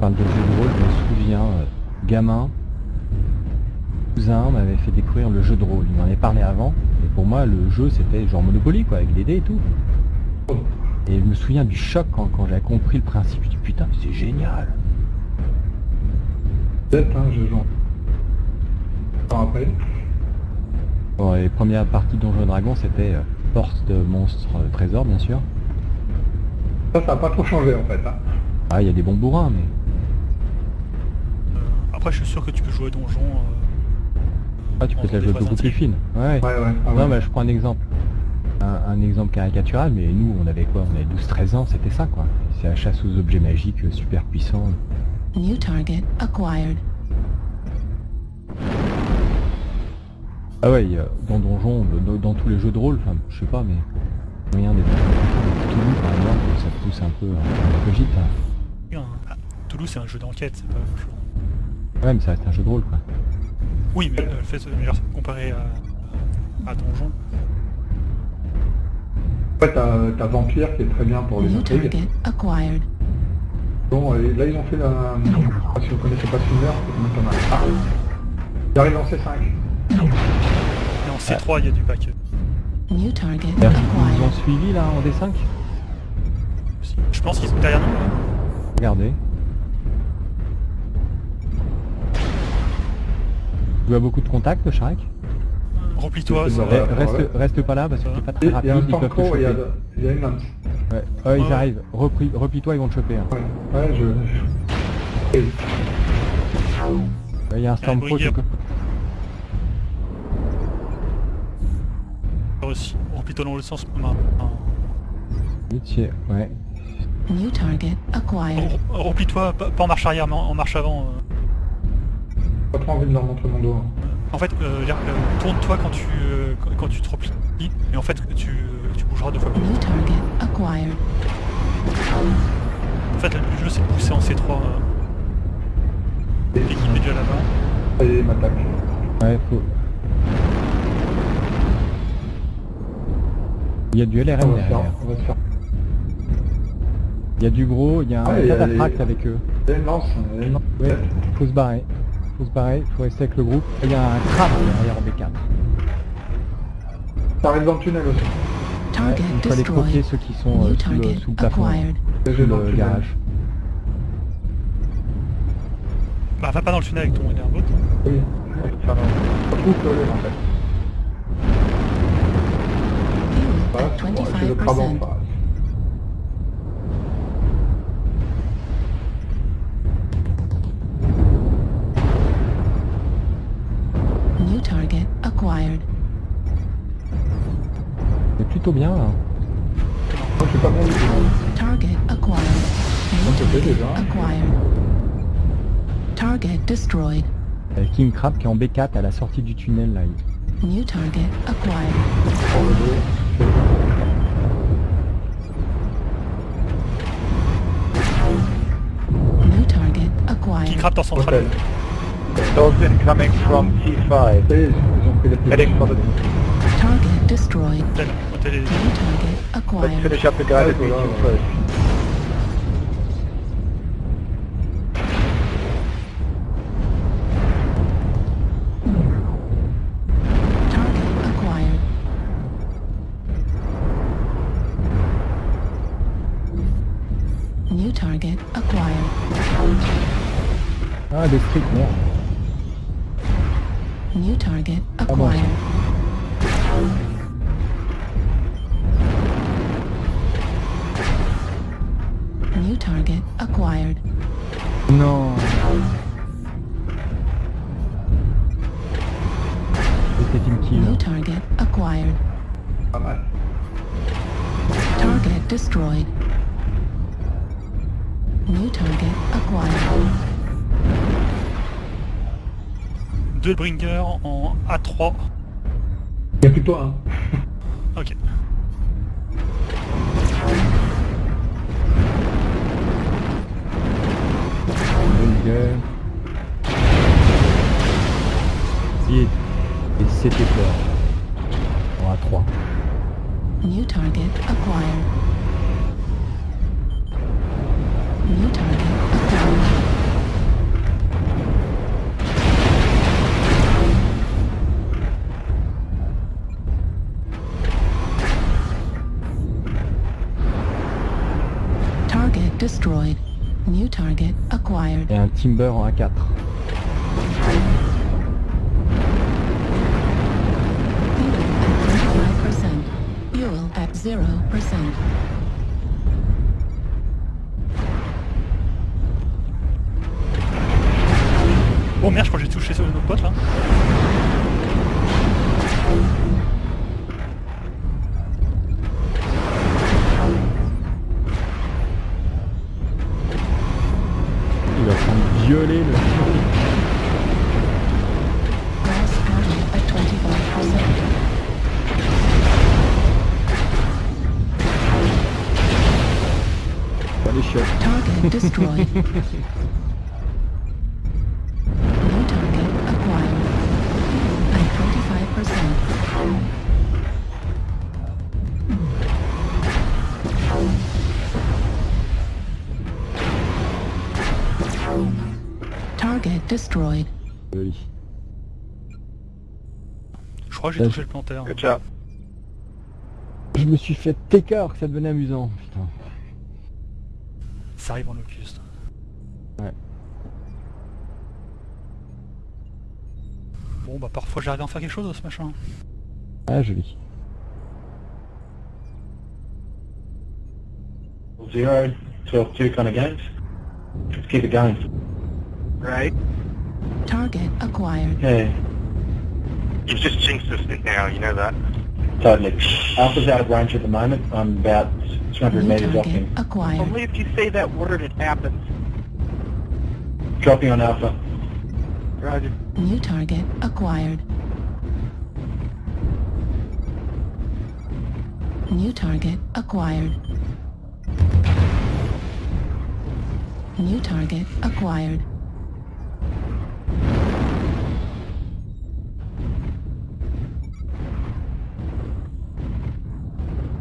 parle de jeux de rôle, je me souviens, euh, gamin, cousin m'avait fait découvrir le jeu de rôle. Il m'en avait parlé avant, et pour moi le jeu c'était genre Monopoly quoi, avec des dés et tout. Et je me souviens du choc quand, quand j'avais compris le principe, je dis putain c'est génial. Peut-être, hein, je joue. Attends, après. Bon, les premières parties de Donjons et Dragons c'était euh, porte de monstres euh, trésors bien sûr. Ça, ça a pas trop changé en fait. Hein. Ah il y a des bons bourrins mais... Après, je suis sûr que tu peux jouer donjon. euh, Ah tu peux te la jouer beaucoup plus fine. Ouais. Ouais, ouais. Ah, Non ouais. mais je prends un exemple. Un, un exemple caricatural, mais nous on avait quoi? On avait 12-13 ans, c'était ça quoi. C'est la chasse aux objets magiques euh, super puissants. New target acquired. Ah ouais, dans Donjon, dans, dans tous les jeux de rôle, enfin je sais pas mais... Moyen des Toulouse par exemple, ça pousse un peu un peu gîte. hein. ah, Toulouse, c'est un jeu d'enquête, c'est pas. Ouais mais ça reste un jeu de rôle quoi. Oui, mais le fait de comparé à, à donjon, Après, t'as t'as Vampire qui est très bien pour les New intrigues. target acquired. Bon, et là, ils ont fait la... Ah, si vous connaissez pas Swimmer, c'est quand même pas mal. Ah, il arrive en C5. et en C3, il y a du pack. New target ils ont suivis là en D5 aussi. Je pense qu'ils sont derrière nous. là. Regardez. Tu as beaucoup de contacts, Shrek Remplis-toi, C'est ça va. reste, reste pas là parce que t'es pas très Il y a un rapide, ils peuvent te Tanko et il y a, choper. il y a une lance. Ouais, Ouais, ils Ouais. arrivent. Repli- Replie-toi, ils vont te choper. hein. Ouais, ouais, je... Et- Ouais, Il y a un Storm Pro. brigadier. quelque- aussi. Remplis-toi dans le sens. Métier, ouais. New target acquired. Rem- Remplis-toi, pas en marche arrière, mais en en marche avant. euh. Pas trop envie de leur montrer mon dos. hein. En fait, euh, je veux dire, euh, tourne-toi quand tu euh, quand, quand tu te replies, et en fait, tu, euh, tu bougeras deux fois plus. En fait, le jeu, c'est de pousser en C3. euh. L'équipe est déjà là-bas. Et il m'attaque. Ouais, faut... Il y a du On LRM va se faire... derrière. On va se faire... Il y a du gros, il y a un Ah, il y a- avec eux. Y a une lance. il y a une lance. Ouais, faut se barrer. Faut se barrer, faut rester avec le groupe. Il y a un crabe derrière en B4. Ça arrive dans le tunnel aussi. Ouais, Target il faut aller croquer destroyed. ceux qui sont euh, sous, le, target sous le plafond, sous le le garage. Bah, va pas dans le tunnel avec ton airboat. Oui. Enfin, trop collé, en fait. Voilà, c'est le crabe en 25%. C'est plutôt bien là. Moi, je suis pas bon du tout. Target acquired. On fait target déjà. acquired. Target destroyed. Il y a King Crab qui est en B4 à la sortie du tunnel là. New target acquired. Le dos. New target Qui acquired. Hôtel. Dolphin coming from T5. Ça y est, ils ont pris les Heading for the... Target destroyed. Hôtel, hôtel est- New target acquired. Let's acquired. finish up the guided Ouais, voilà, meeting first. Target acquired. New target acquired. Ah des streets, merde. New target acquired. New target acquired. Non. C'était une kill. New target acquired. Target destroyed. New target acquired. Duelbringer en A3. Il a plus que toi, hein. ok. Duelbringer... Et c'était fort. En A3. New target acquired. New target. Timber en A4. Fuel at 25%. Fuel at 0%. Oh merde, je crois que j'ai touché sur notre pote là. l'île. Pas les chiottes. destroyed. Joli. Je crois que j'ai touché le planteur. Good job. Je me suis fait técart que ça devenait amusant. Putain. Ça arrive en locuste. Ouais. Bon bah parfois j'arrive à en faire quelque chose ce machin. Ah, joli. Zero, 12, 2 kind of games. Just keep it going. Right. Target acquired. Yeah, You've just jinxed us now, you know that. totally. Alpha's out of range at the moment. I'm about 200 New metres off target him. acquired. Only if you say that word it happens. Dropping on Alpha. Roger. New target acquired. New target acquired. New target acquired.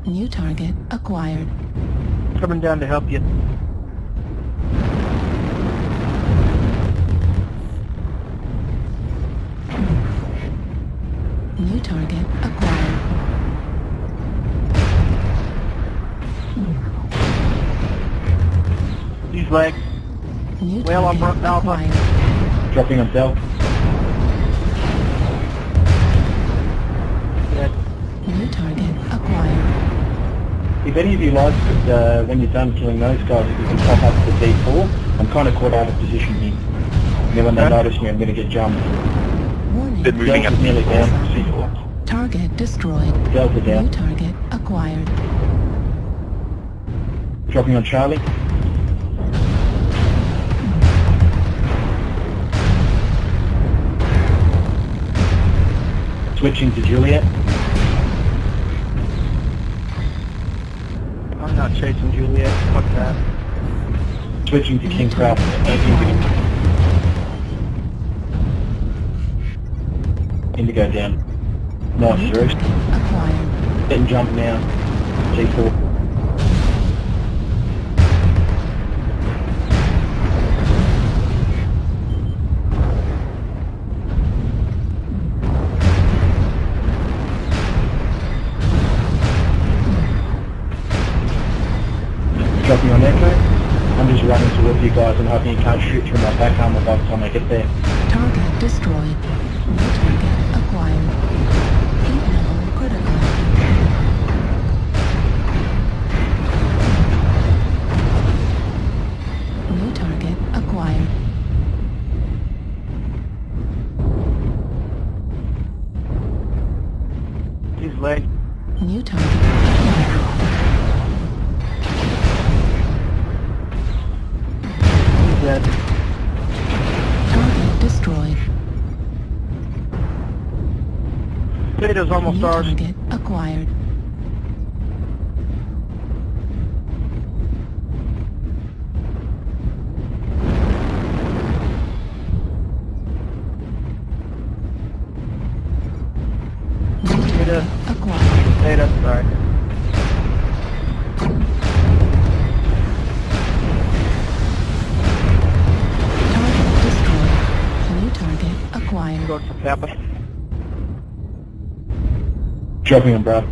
New target acquired. Coming down to help you. New target acquired. These legs. New Well, I'm target burnt alpha. Dropping on Del. Dead. New target acquired. If any of you like, uh, when you're done killing those guys, if you can pop up to D4, I'm kind of caught out of position here. And then when they Okay. notice me, I'm going to get jumped. Warning. Been moving Del's up. nearly down. C4. Target destroyed. Delta New target acquired. Dropping on Charlie. Switching to Juliet. I'm not chasing Juliet. Fuck that. Switching to King Crab. Indigo down. Nice, New Bruce. target acquired. Getting jumped now. G4. Ours. target acquired. Jumping him Brad.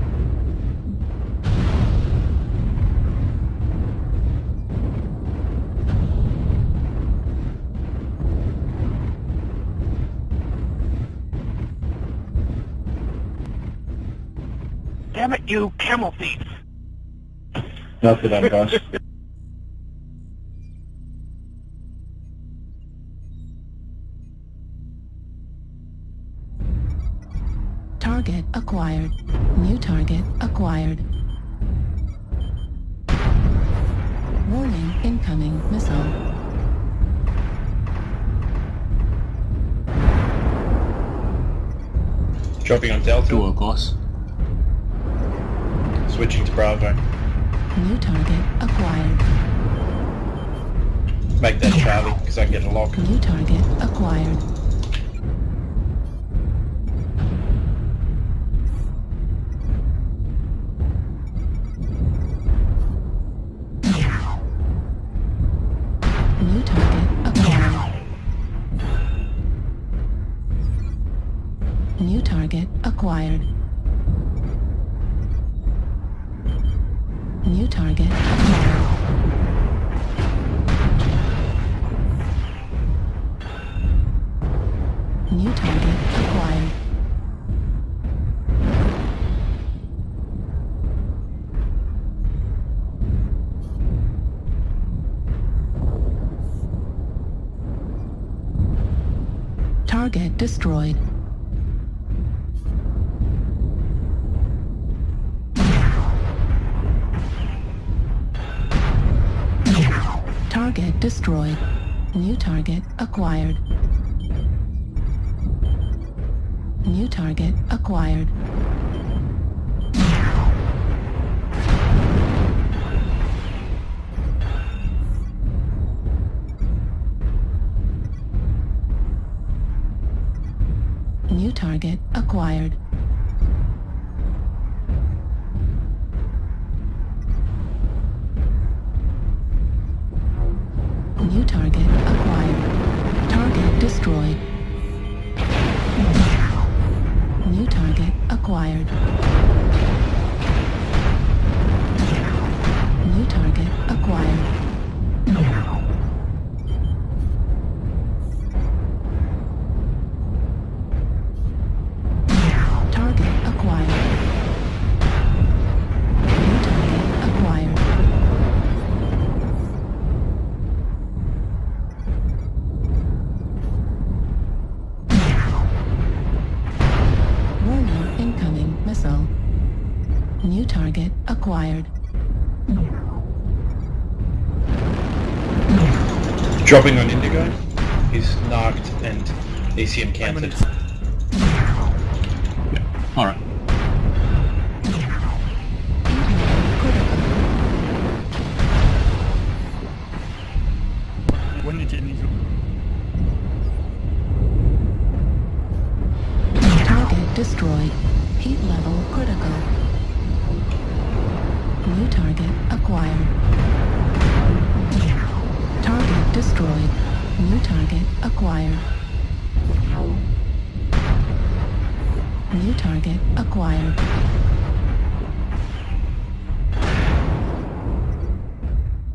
Damn it, you camel thief! Not that I'm Target acquired. New target acquired. Warning, incoming missile. Dropping on Delta. Door glass. Switching to Bravo. New target acquired. Make that Charlie, because I can get a lock. New target acquired. Destroyed. Target destroyed. New target acquired. New target acquired. Target acquired. New target Dropping on Indigo. He's knocked and ACM counted. Alright. When did you Target destroyed. Destroyed. New target acquired. New target acquired.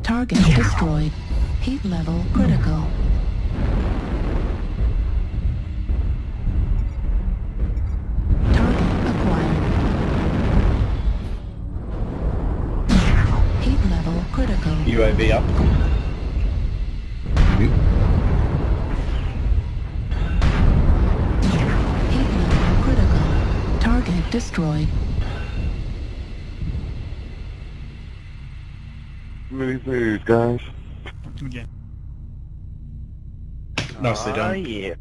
Target destroyed. Heat level critical. Destroyed. Move, move, guys. Again. Nicely Ah, done. yeah.